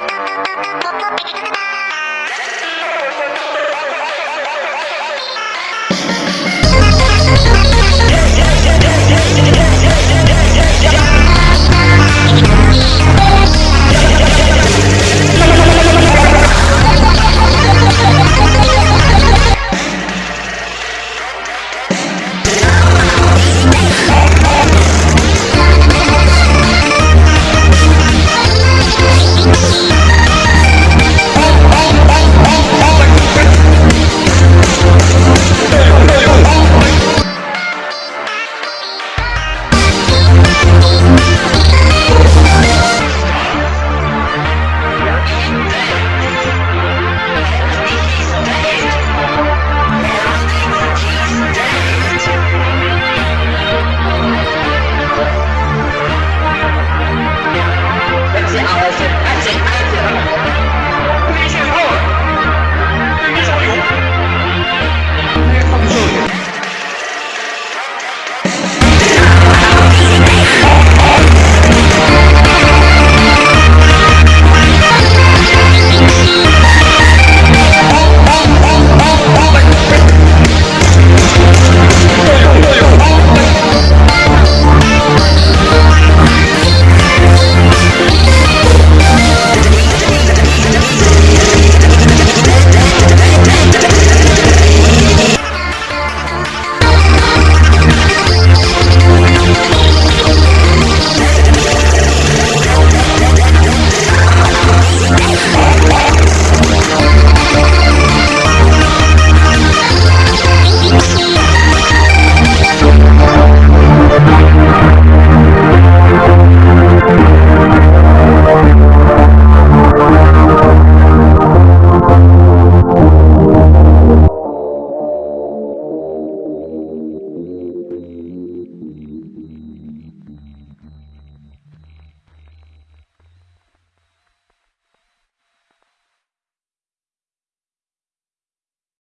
どっちだ?